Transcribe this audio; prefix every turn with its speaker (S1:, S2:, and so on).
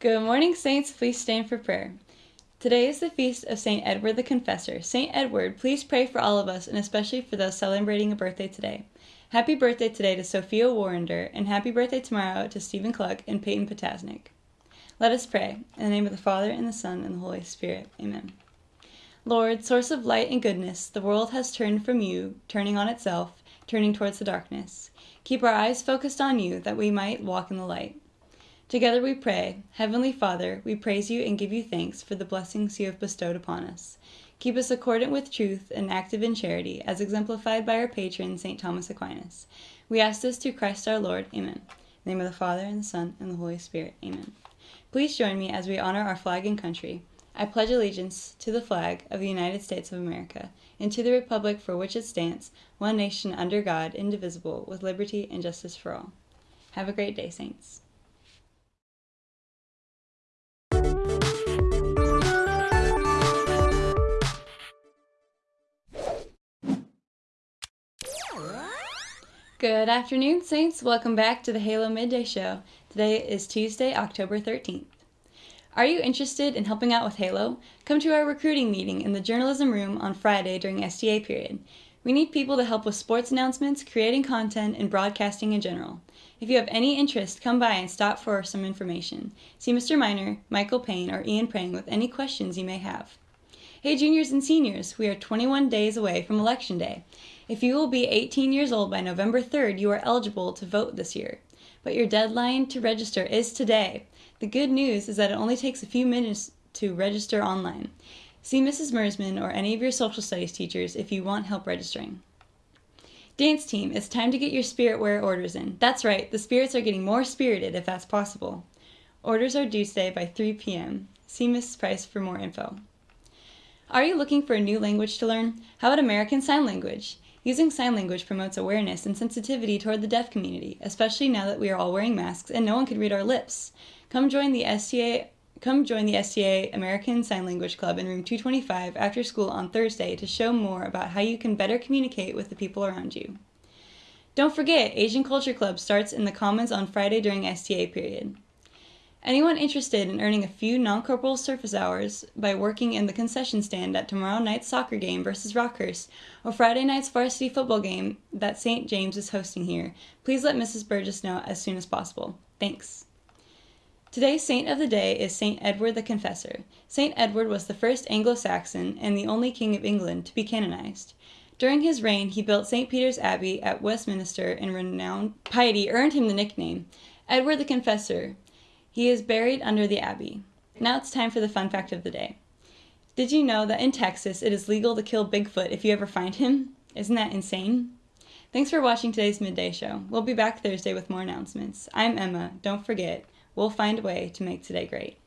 S1: Good morning, Saints. Please stand for prayer. Today is the feast of St. Edward the Confessor. St. Edward, please pray for all of us and especially for those celebrating a birthday today. Happy birthday today to Sophia Warrender and happy birthday tomorrow to Stephen Cluck and Peyton Potasnik. Let us pray. In the name of the Father, and the Son, and the Holy Spirit. Amen. Lord, source of light and goodness, the world has turned from you, turning on itself, turning towards the darkness. Keep our eyes focused on you, that we might walk in the light. Together we pray, Heavenly Father, we praise you and give you thanks for the blessings you have bestowed upon us. Keep us accordant with truth and active in charity, as exemplified by our patron, St. Thomas Aquinas. We ask this through Christ our Lord. Amen. Name of the Father, and the Son, and the Holy Spirit. Amen. Please join me as we honor our flag and country. I pledge allegiance to the flag of the United States of America and to the republic for which it stands, one nation under God, indivisible, with liberty and justice for all. Have a great day, Saints. Good afternoon, Saints. Welcome back to the Halo Midday Show. Today is Tuesday, October 13th. Are you interested in helping out with Halo? Come to our recruiting meeting in the journalism room on Friday during STA period. We need people to help with sports announcements, creating content, and broadcasting in general. If you have any interest, come by and stop for some information. See Mr. Miner, Michael Payne, or Ian Prang with any questions you may have. Hey juniors and seniors, we are 21 days away from Election Day. If you will be 18 years old by November 3rd, you are eligible to vote this year. But your deadline to register is today. The good news is that it only takes a few minutes to register online. See Mrs. Mersman or any of your social studies teachers if you want help registering. Dance team, it's time to get your spirit wear orders in. That's right, the spirits are getting more spirited if that's possible. Orders are due today by 3 p.m. See Mrs. Price for more info. Are you looking for a new language to learn? How about American Sign Language? Using sign language promotes awareness and sensitivity toward the deaf community, especially now that we are all wearing masks and no one can read our lips. Come join the STA Come join the STA American Sign Language Club in room 225 after school on Thursday to show more about how you can better communicate with the people around you. Don't forget, Asian Culture Club starts in the Commons on Friday during STA period. Anyone interested in earning a few non-corporal surface hours by working in the concession stand at tomorrow night's soccer game versus Rockhurst or Friday night's varsity football game that St. James is hosting here, please let Mrs. Burgess know as soon as possible. Thanks. Today's saint of the day is St. Edward the Confessor. St. Edward was the first Anglo-Saxon and the only king of England to be canonized. During his reign, he built St. Peter's Abbey at Westminster and renowned piety earned him the nickname Edward the Confessor, he is buried under the abbey. Now it's time for the fun fact of the day. Did you know that in Texas it is legal to kill Bigfoot if you ever find him? Isn't that insane? Thanks for watching today's midday show. We'll be back Thursday with more announcements. I'm Emma. Don't forget, we'll find a way to make today great.